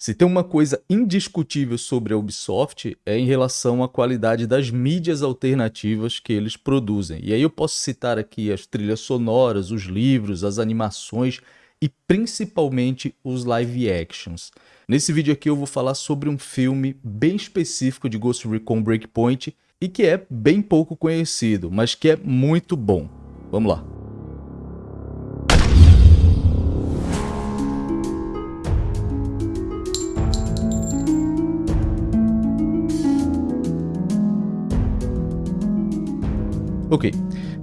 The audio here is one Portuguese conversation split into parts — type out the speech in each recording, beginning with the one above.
Se tem uma coisa indiscutível sobre a Ubisoft é em relação à qualidade das mídias alternativas que eles produzem. E aí eu posso citar aqui as trilhas sonoras, os livros, as animações e principalmente os live actions. Nesse vídeo aqui eu vou falar sobre um filme bem específico de Ghost Recon Breakpoint e que é bem pouco conhecido, mas que é muito bom. Vamos lá. Ok,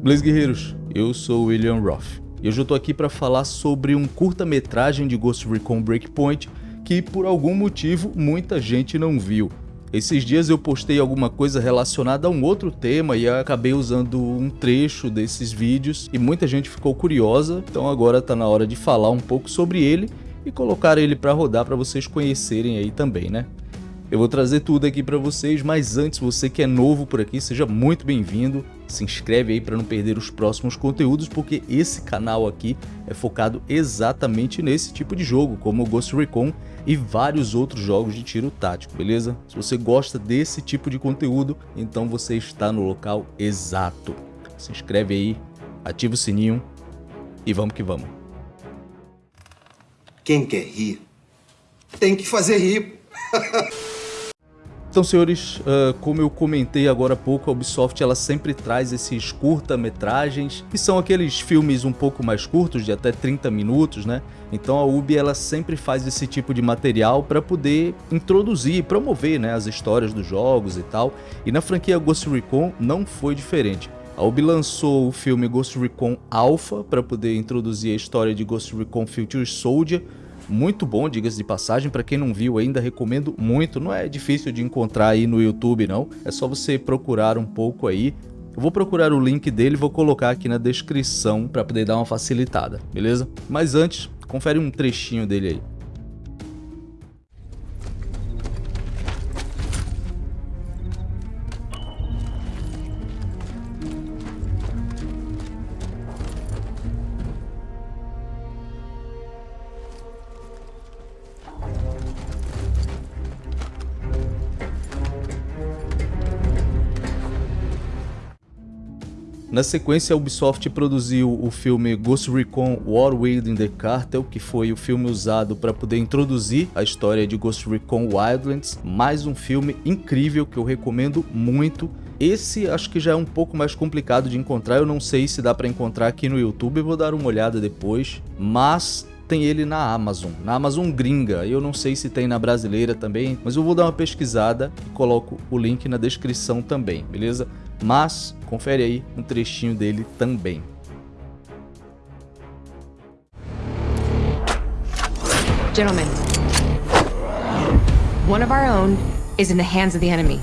Blaze Guerreiros, eu sou William Roth e hoje eu tô aqui para falar sobre um curta-metragem de Ghost Recon Breakpoint que por algum motivo muita gente não viu. Esses dias eu postei alguma coisa relacionada a um outro tema e acabei usando um trecho desses vídeos e muita gente ficou curiosa, então agora tá na hora de falar um pouco sobre ele e colocar ele para rodar para vocês conhecerem aí também, né? Eu vou trazer tudo aqui para vocês, mas antes, você que é novo por aqui, seja muito bem-vindo. Se inscreve aí para não perder os próximos conteúdos, porque esse canal aqui é focado exatamente nesse tipo de jogo, como o Ghost Recon e vários outros jogos de tiro tático, beleza? Se você gosta desse tipo de conteúdo, então você está no local exato. Se inscreve aí, ativa o sininho e vamos que vamos. Quem quer rir, tem que fazer rir. Então, senhores, uh, como eu comentei agora há pouco, a Ubisoft ela sempre traz esses curta-metragens, que são aqueles filmes um pouco mais curtos, de até 30 minutos, né? Então a Ubi ela sempre faz esse tipo de material para poder introduzir e promover né, as histórias dos jogos e tal. E na franquia Ghost Recon não foi diferente. A Ubi lançou o filme Ghost Recon Alpha para poder introduzir a história de Ghost Recon Future Soldier, muito bom, diga-se de passagem, para quem não viu ainda recomendo muito, não é difícil de encontrar aí no YouTube não, é só você procurar um pouco aí, eu vou procurar o link dele e vou colocar aqui na descrição para poder dar uma facilitada, beleza? Mas antes, confere um trechinho dele aí. Na sequência, a Ubisoft produziu o filme Ghost Recon War Within the Cartel, que foi o filme usado para poder introduzir a história de Ghost Recon Wildlands. Mais um filme incrível que eu recomendo muito. Esse acho que já é um pouco mais complicado de encontrar, eu não sei se dá para encontrar aqui no YouTube, vou dar uma olhada depois, mas tem ele na Amazon, na Amazon gringa, eu não sei se tem na brasileira também, mas eu vou dar uma pesquisada e coloco o link na descrição também, beleza? Mas confere aí um trechinho dele também. Gentlemen, one of our own is in the hands of the enemy.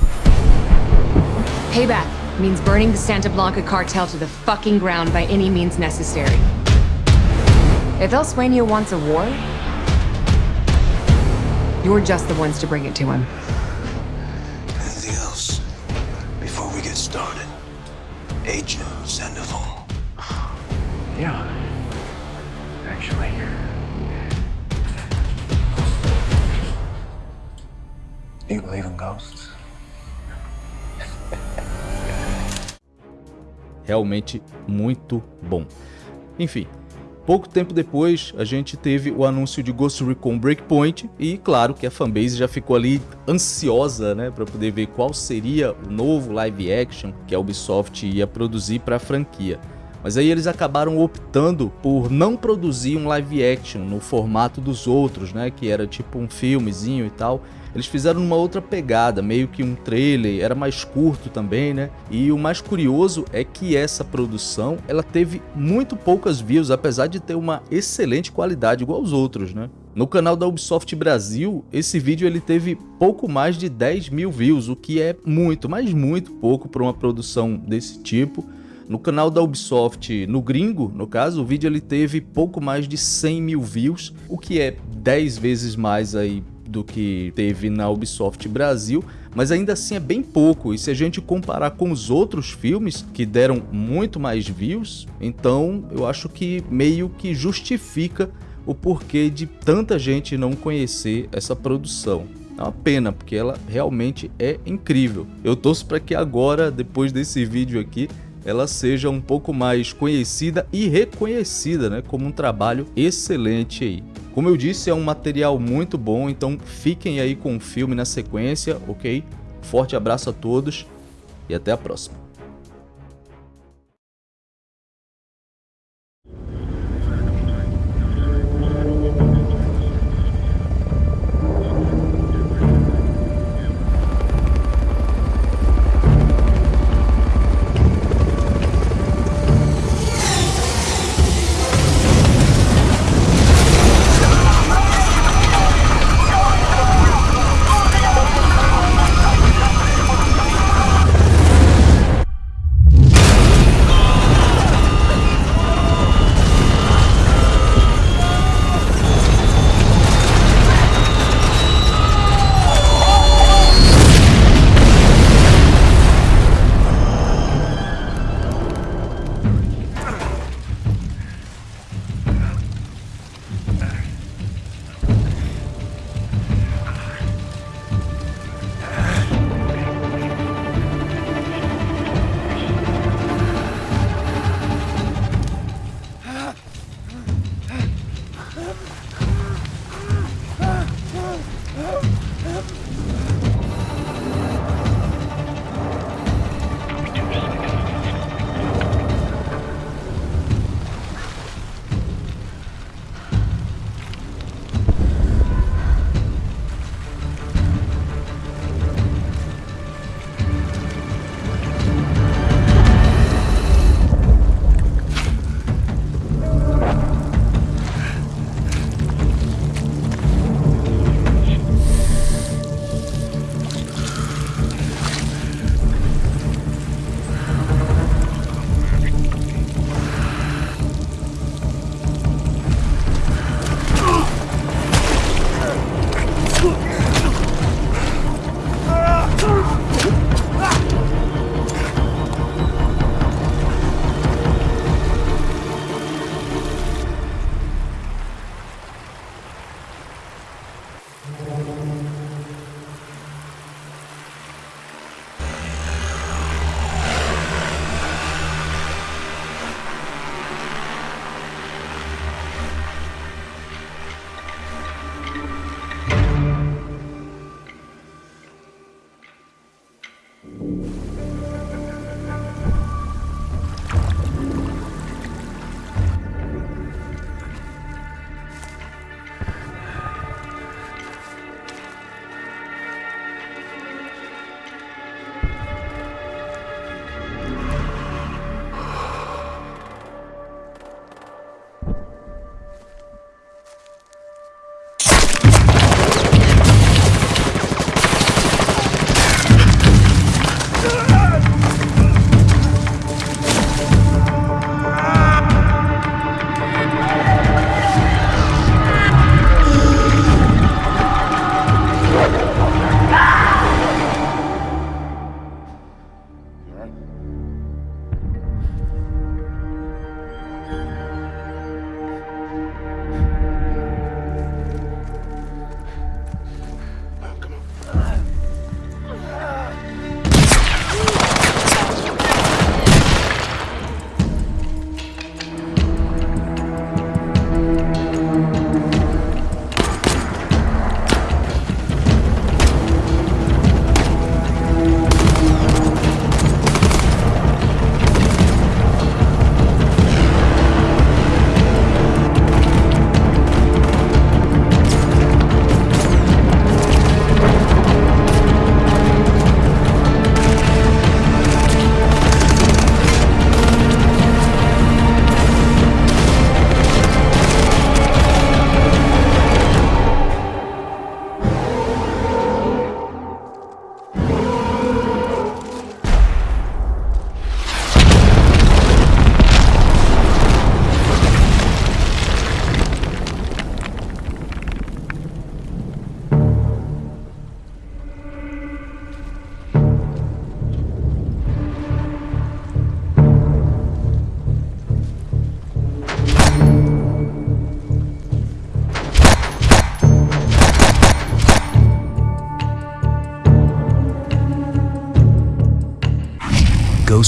Payback means burning the Santa Blanca cartel to the fucking ground by any means necessary. If El Sueño wants a war, you're just the ones to bring it to him. Started. Agent Sandoval. Yeah. Actually. Do you believe in ghosts? Realmente muito bom. Enfim, Pouco tempo depois, a gente teve o anúncio de Ghost Recon Breakpoint e claro que a fanbase já ficou ali ansiosa, né, para poder ver qual seria o novo live action que a Ubisoft ia produzir para a franquia. Mas aí eles acabaram optando por não produzir um live action no formato dos outros, né, que era tipo um filmezinho e tal, eles fizeram uma outra pegada, meio que um trailer, era mais curto também, né? E o mais curioso é que essa produção, ela teve muito poucas views, apesar de ter uma excelente qualidade igual aos outros, né? No canal da Ubisoft Brasil, esse vídeo ele teve pouco mais de 10 mil views, o que é muito, mas muito pouco para uma produção desse tipo. No canal da Ubisoft, no gringo, no caso, o vídeo ele teve pouco mais de 100 mil views, o que é 10 vezes mais aí do que teve na Ubisoft Brasil, mas ainda assim é bem pouco. E se a gente comparar com os outros filmes que deram muito mais views, então eu acho que meio que justifica o porquê de tanta gente não conhecer essa produção. É uma pena, porque ela realmente é incrível. Eu torço para que agora, depois desse vídeo aqui, ela seja um pouco mais conhecida e reconhecida, né, como um trabalho excelente aí. Como eu disse, é um material muito bom, então fiquem aí com o filme na sequência, ok? Forte abraço a todos e até a próxima.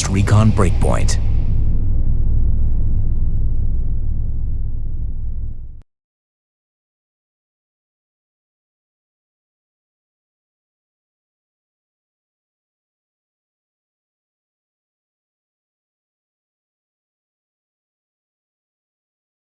Recon Breakpoint.